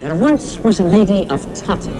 There once was a lady of Tutton.